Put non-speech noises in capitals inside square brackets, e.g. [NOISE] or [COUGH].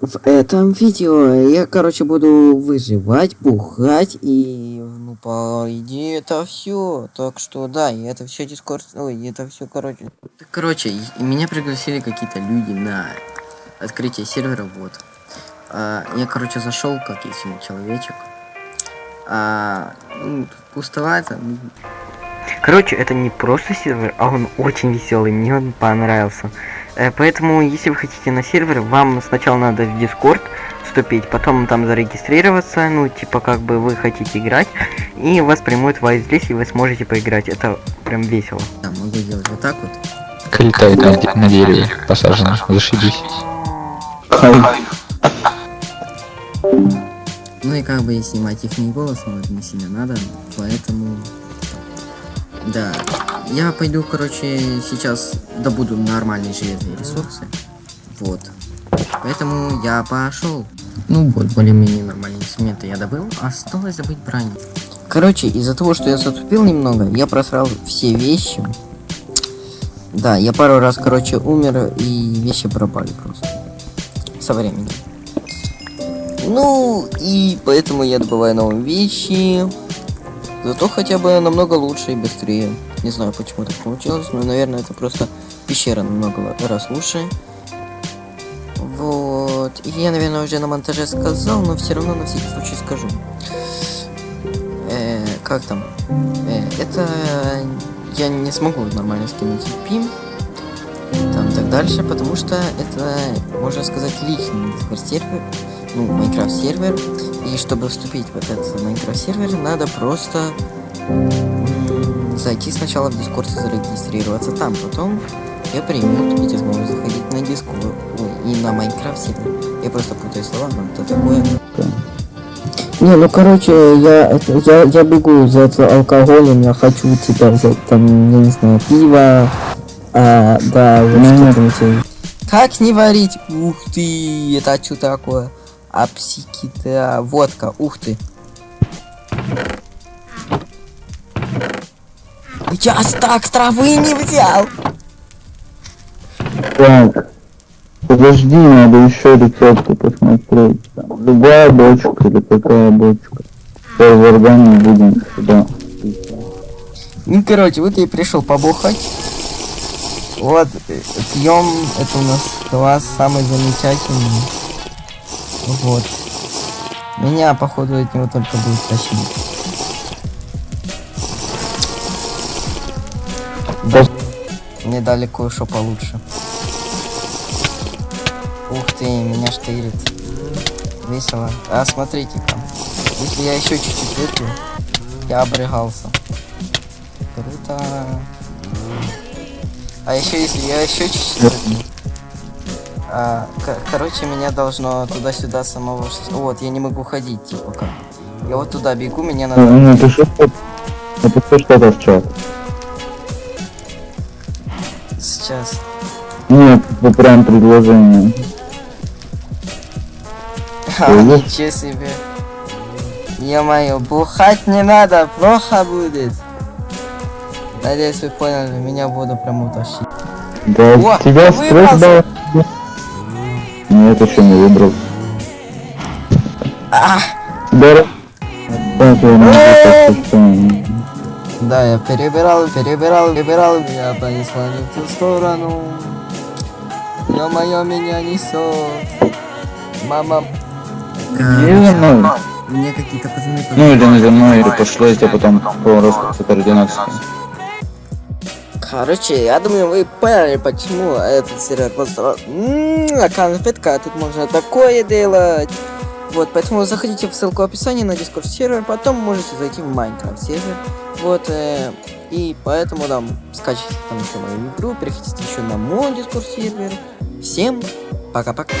В этом видео я, короче, буду выживать, бухать и, ну, по идее, это все. Так что, да, и это все дискорд, ой, это все, короче. Короче, меня пригласили какие-то люди на открытие сервера, вот. А, я, короче, зашел, как истинный человечек. А, ну, пустовато. Короче, это не просто сервер, а он очень веселый, мне он понравился. Э, поэтому, если вы хотите на сервер, вам сначала надо в Discord вступить, потом там зарегистрироваться, ну, типа, как бы вы хотите играть, и вас примут в здесь, и вы сможете поиграть. Это прям весело. Да, могу делать вот так вот. Летает на, на дереве, посажено, зашибись. Ну и как бы и снимать их не голос, но не сильно надо, поэтому... Да, я пойду, короче, сейчас добуду нормальные железные ресурсы. Вот. Поэтому я пошел. Ну, вот, более-менее нормальные инструменты я добыл. Осталось забыть броню. Короче, из-за того, что я затупил немного, я просрал все вещи. Да, я пару раз, короче, умер, и вещи пропали просто. Со временем. Ну, и поэтому я добываю новые вещи. Зато хотя бы намного лучше и быстрее. Не знаю, почему так получилось, но, наверное, это просто пещера намного раз лучше. Вот. И я, наверное, уже на монтаже сказал, но все равно на всякий случай скажу. Э, как там? Э, это я не смогу нормально скинуть пим. Там так дальше, потому что это, можно сказать, личный сервер, ну, Minecraft сервер. И чтобы вступить в этот Minecraft сервер, надо просто зайти сначала в Discord и зарегистрироваться там, потом я примут эти смогу заходить на Discord ой, и на Minecraft. Я просто путаю слова, но это такое. Не, ну короче, я, это, я, я бегу за алкоголем, я хочу тебя взять там, я не знаю, пиво, а, да, вот что-то Как не варить? Ух ты, это что такое? Апсикита, водка, ух ты. Я так травы не взял. Так. Подожди, надо еще рецепты посмотреть. Там, любая бочка или какая бочка. В органе будем сюда. Ну, короче, вот я пришел побухать. Вот, пьем, это у нас класс самый замечательный. Вот. Меня, походу, от него только будет тащить. Да. Мне дали кое-что получше. Ух ты, меня штырит. Весело. А смотрите-ка. Если я еще чуть-чуть выпью, я обрыгался. Круто. А еще если я еще чуть-чуть выпью. А, короче, меня должно туда-сюда самого... Вот, я не могу ходить, типа как. Я вот туда бегу, меня надо... Напиши, напиши что-то в чат. Сейчас. Нет, это прям предложение. [LAUGHS] А, ничего себе. Ё-моё, бухать не надо, плохо будет. Надеюсь, вы поняли, меня буду прям утащить. Да, О, тебя стресс дал. Нет, еще не выбрал. А! Да, да, я перебирал, перебирал, перебирал, меня понесло не в ту сторону. Ё-моё, меня несет. Мама. Мне какие-то пацаны... Ну или на мной, или пошло, я потом по росту координации. Короче, я думаю, вы поняли, почему этот сервер просто... Ммм, конфетка, тут можно такое делать. Вот, поэтому заходите в ссылку в описании на Discord сервер, потом можете зайти в Minecraft сервер. Вот, э, и поэтому там скачивайте там еще мою игру, переходите еще на мой Discord сервер. Всем пока-пока.